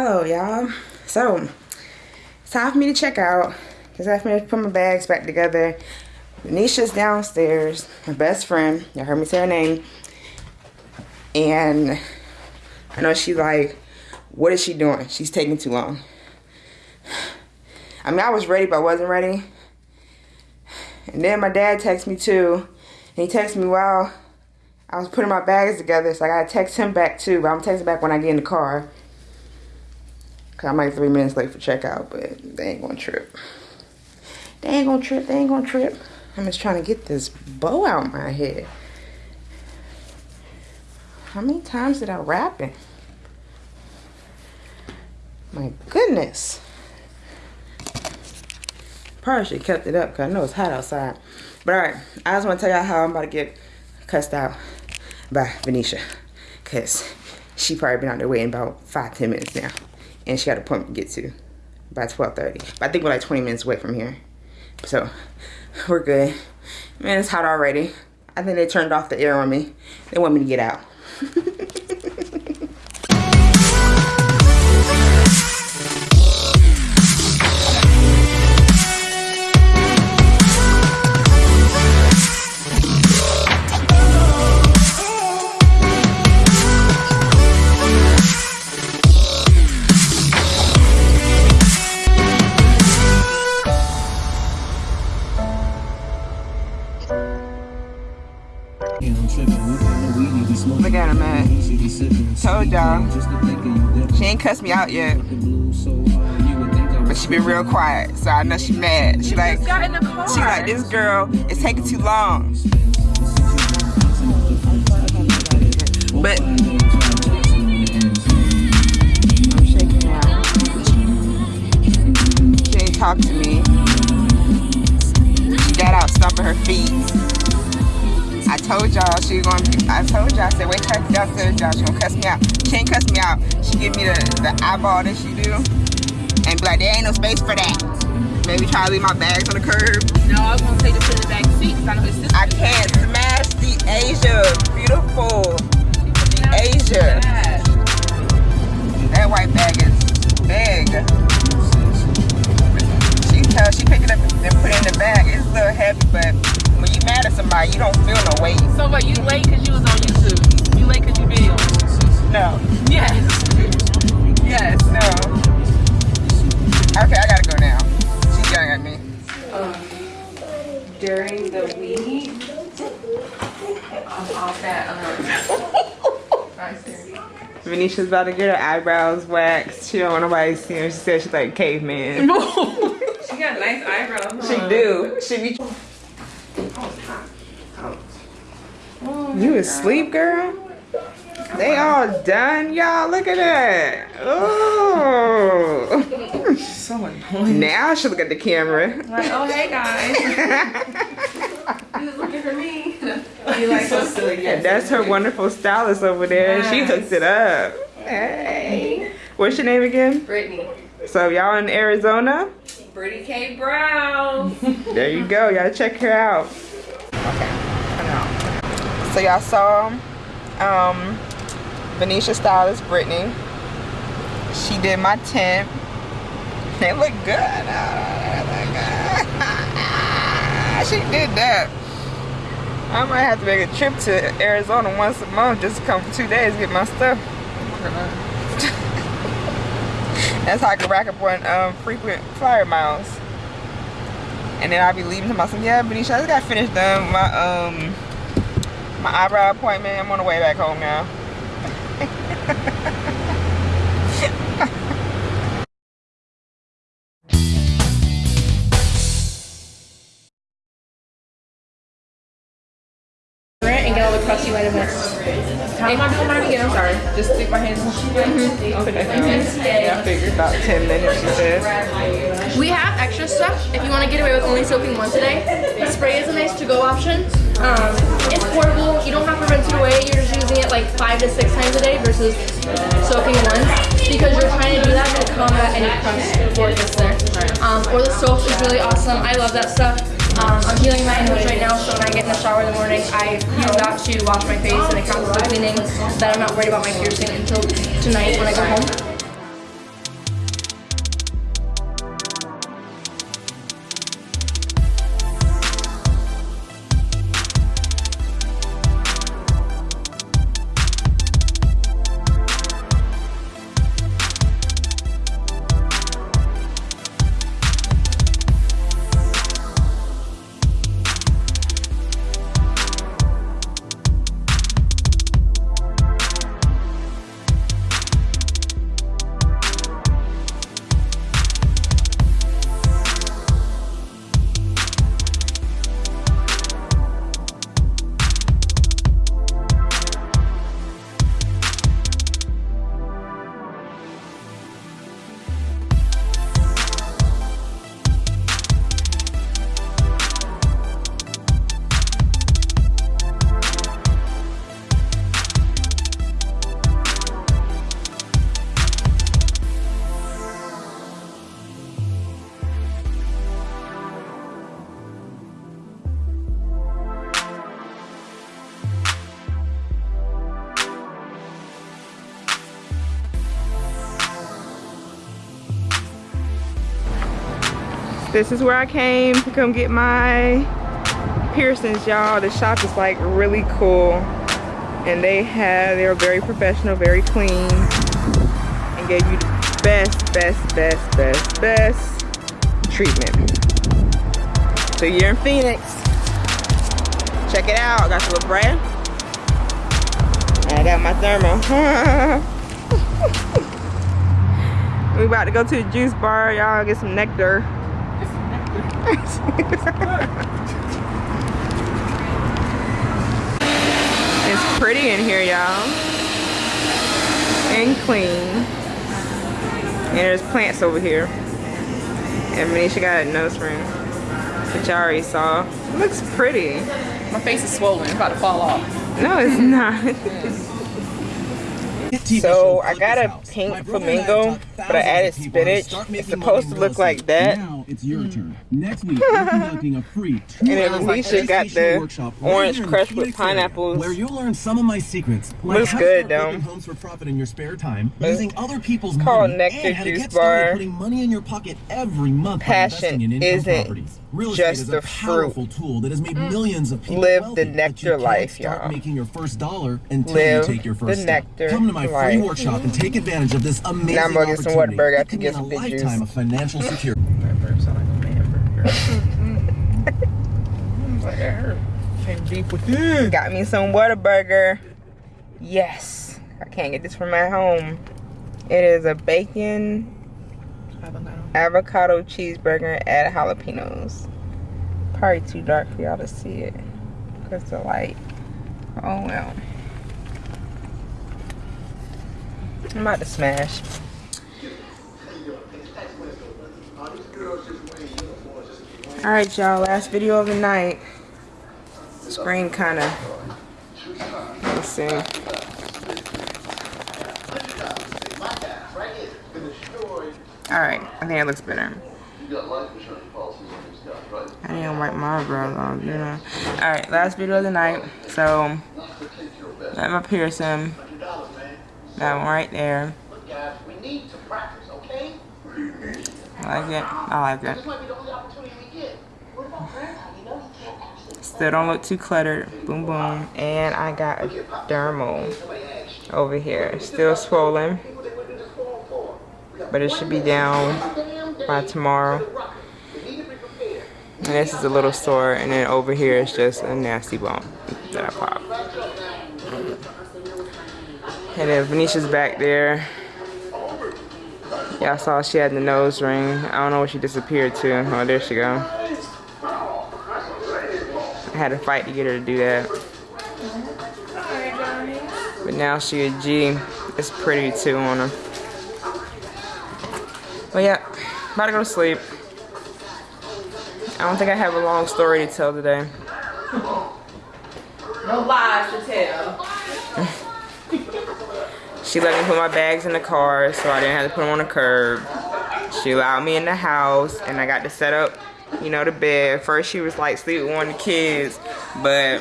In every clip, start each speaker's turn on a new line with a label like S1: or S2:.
S1: Hello, y'all. So, it's time for me to check out. It's time for me to put my bags back together. Nisha's downstairs, my best friend. Y'all heard me say her name. And I know she's like, what is she doing? She's taking too long. I mean, I was ready, but I wasn't ready. And then my dad texted me too. And he texted me while I was putting my bags together. So I gotta text him back too. But I'm texting back when I get in the car. Cause I'm like three minutes late for checkout, but they ain't gonna trip. They ain't gonna trip, they ain't gonna trip. I'm just trying to get this bow out my head. How many times did I wrap it? My goodness. Probably should have kept it up because I know it's hot outside. But alright, I just want to tell y'all how I'm about to get cussed out by Venetia. Because she probably been out there waiting about five, ten minutes now. And she got a appointment to get to by 12.30. But I think we're like 20 minutes away from here. So, we're good. Man, it's hot already. I think they turned off the air on me. They want me to get out. Told y'all. She ain't cussed me out yet. But she been real quiet, so I know she mad. She like, she like, this girl is taking too long. But told y'all she gonna I told y'all, I said, wait till I downstairs, y'all. She gonna cuss me out. She ain't cuss me out. She give me the, the eyeball that she do. And be like, there ain't no space for that. Maybe try to leave my bags on the curb.
S2: No, I was gonna take this to the back seat.
S1: I, I can't smash the Asia. Beautiful. Asia. Weight.
S2: So what, you late because you was on YouTube? You late because you video?
S1: No.
S2: Yes.
S1: Yes. No. Okay, I gotta go now. She's yelling at me.
S2: Um, during the week, I'm off that, um,
S1: Venetia's about to get her eyebrows waxed. She don't want nobody to see her. She said she's like caveman.
S2: she got nice eyebrows.
S1: Huh? She do. She be. You asleep, girl? They all done, y'all. Look at that. Oh.
S2: so annoying.
S1: Now I should look at the camera.
S2: Like, oh, hey, guys. you was looking for me. You like so silly.
S1: Yes. That's her wonderful stylist over there. She hooked it up. Hey. What's your name again?
S2: Brittany.
S1: So y'all in Arizona?
S2: Brittany K. Brown.
S1: there you go. Y'all check her out. Okay. So y'all saw um, Venetia stylist Brittany. She did my tint. It look good. she did that. I might have to make a trip to Arizona once a month just to come for two days get my stuff. That's how I can rack up on um, frequent flyer miles. And then I'll be leaving to. Yeah, Benicia, I just got finished done my um my eyebrow appointment. I'm on the way back home now.
S2: and get all the crusty vitamins. How am I doing mine again? I'm sorry. Just stick my hands in
S1: mm-hmm. Okay. Mm-hmm. Yeah, I figured about 10 minutes, she said.
S3: We have extra stuff if you want to get away with only soaking one today. The spray is a nice to-go option. Um, it's portable. You don't have to rinse it away. You're just using it like five to six times a day versus soaking once because you're trying to do that to combat any crust before it gets there. Um, or the soap is really awesome. I love that stuff. Um, I'm healing my nose right now, so when I get in the shower in the morning, I use that to wash my face and it counts as cleaning that I'm not worried about my piercing until tonight when I go home.
S1: This is where I came to come get my piercings, y'all. The shop is like really cool. And they have, they're very professional, very clean. And gave you the best, best, best, best, best treatment. So you're in Phoenix. Check it out. I got the little brand. I got my dermal. we about to go to the juice bar, y'all. Get some nectar. It's pretty in here, y'all. And clean. And there's plants over here. And Manisha got a nose ring. Which I already saw. It looks pretty.
S2: My face is swollen. It's about to fall off.
S1: No, it's not. So I got a pink flamingo, but I added spinach. It's supposed to look like that.
S4: It's your mm. turn. Next week, we're conducting a free two-hour
S1: Alicia got
S4: educational
S1: the
S4: workshop right
S1: orange crushed with pineapples.
S4: Where you'll learn some of my secrets. Like
S1: Looks
S4: how to
S1: good, though.
S4: homes for profit in your spare time,
S1: It's
S4: using other people's
S1: called
S4: money,
S1: Nectar
S4: and how to get started putting money in your pocket every month by investing in income
S1: isn't
S4: properties. Real
S1: just
S4: estate is a powerful tool that has made mm. millions of people
S1: Live
S4: wealthy,
S1: the nectar life, y'all.
S4: making your first dollar until
S1: Live
S4: you take your
S1: the
S4: first step.
S1: nectar
S4: Come to my free
S1: life.
S4: workshop and take advantage of this amazing
S1: Now I'm gonna get some
S4: opportunity.
S1: Whataburger after
S4: could
S1: get some
S4: a
S1: big juice.
S4: of financial security. Mm.
S1: Got me some Whataburger. Yes. I can't get this from my home. It is a bacon avocado cheeseburger add jalapenos. Probably too dark for y'all to see it. Because the light. Oh well. I'm about to smash. Alright y'all, last video of the night. Screen kinda let's see. Alright, I think it looks better. I didn't wipe my eyebrows off, you know. Alright, last video of the night. So, got my piercing. That one right there.
S5: We need to practice, okay?
S1: I like it. I like it.
S5: This might be the only opportunity we get. What about grandpa? You know he can't
S1: Still don't look too cluttered. Boom, boom. And I got a dermal over here. Still swollen. But it should be down by tomorrow. And this is a little sore. And then over here is just a nasty bump that I popped. And then Venetia's back there. Y'all saw she had the nose ring. I don't know where she disappeared to. Oh, there she go. Had to fight to get her to do that. But now she a G. It's pretty too on her. But yeah, about to go to sleep. I don't think I have a long story to tell today.
S2: No lies to tell.
S1: She let me put my bags in the car so I didn't have to put them on the curb. She allowed me in the house and I got to set up, you know, the bed. First she was like sleep with one of the kids, but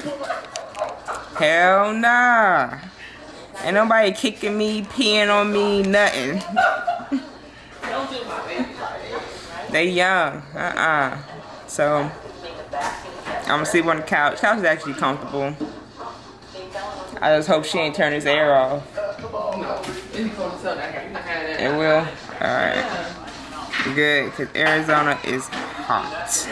S1: hell nah. Ain't nobody kicking me, peeing on me, nothing. They young, uh-uh. So, I'm gonna sleep on the couch. Couch is actually comfortable. I just hope she ain't turn this air off. It will? Alright. Good, because Arizona is hot.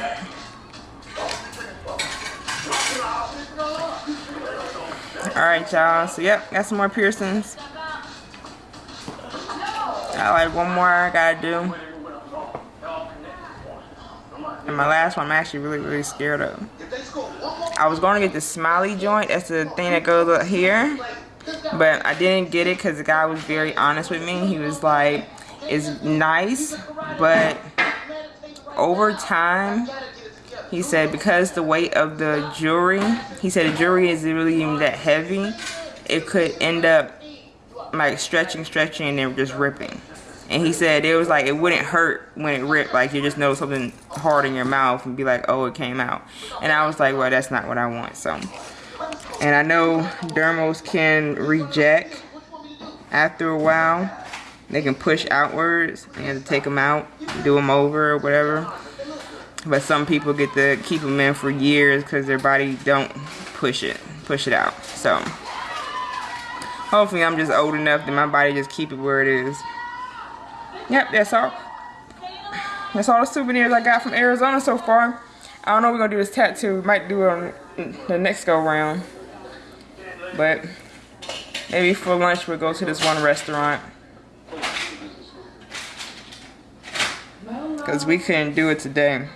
S1: Alright, y'all. So, yep, got some more piercings. Got like one more I gotta do. And my last one I'm actually really, really scared of. I was going to get the smiley joint. That's the thing that goes up here. But I didn't get it because the guy was very honest with me. He was like, it's nice, but over time, he said because the weight of the jewelry, he said the jewelry isn't really even that heavy, it could end up like stretching, stretching, and then just ripping. And he said it was like it wouldn't hurt when it ripped, like you just know something hard in your mouth and be like, oh, it came out. And I was like, well, that's not what I want. So, and I know dermals can reject after a while. They can push outwards. and to take them out, do them over or whatever. But some people get to keep them in for years because their body don't push it, push it out. So hopefully I'm just old enough that my body just keep it where it is. Yep, that's all. That's all the souvenirs I got from Arizona so far. I don't know we're gonna do this tattoo. We might do it on the next go round. But maybe for lunch we'll go to this one restaurant. Cause we couldn't do it today.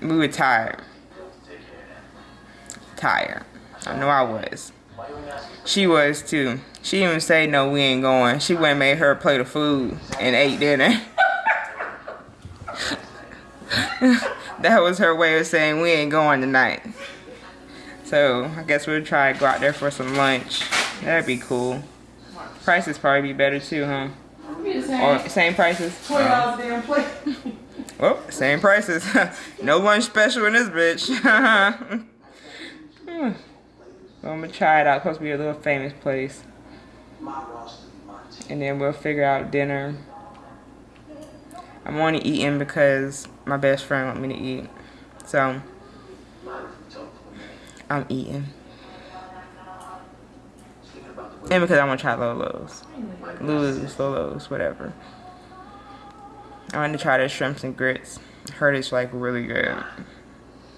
S1: We were tired. Tired. I know I was. She was too. She even say no, we ain't going. She went and made her plate of food and ate dinner. that was her way of saying we ain't going tonight. So I guess we'll try to go out there for some lunch. That'd be cool. Prices probably be better too, huh? Or same prices?
S2: Twenty dollars damn plate.
S1: Well, same prices. no lunch special in this bitch. Hmm. So I'm gonna try it out. Supposed to be a little famous place. And then we'll figure out dinner. I'm only eating because my best friend want me to eat. So I'm eating. And because I want to try Lolo's. Lulu's, Lolo's, whatever. I want to try the shrimps and grits. Heard it's like really good.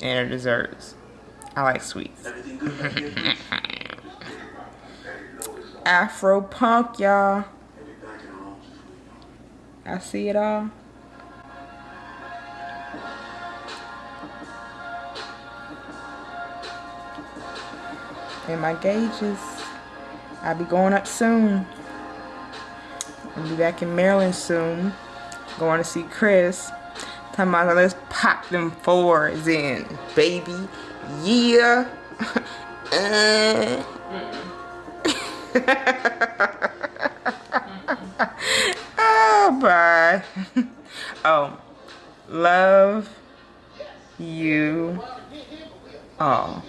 S1: And the desserts. I like sweets. Afro punk, y'all. I see it all. And my gauges. I'll be going up soon. I'll be back in Maryland soon. Going to see Chris. Talking about let's pop them fours in, baby. Yeah. uh. oh, bye. oh, love you all.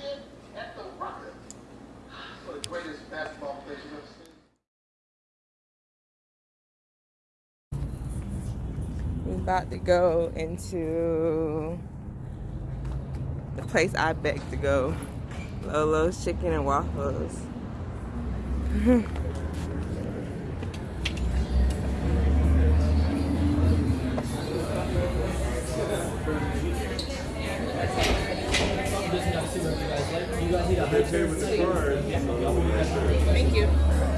S1: About to go into the place I beg to go. Lolo's Chicken and Waffles. Thank you.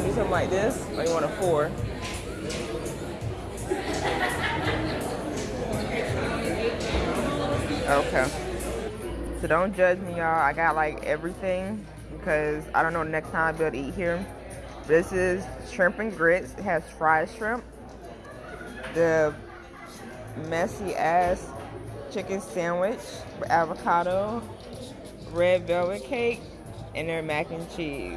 S1: Want to do something like this, or you want a four? Okay. So don't judge me, y'all. I got like everything because I don't know next time I'll be able to eat here. This is shrimp and grits. It has fried shrimp. The messy ass chicken sandwich avocado, red velvet cake, and their mac and cheese.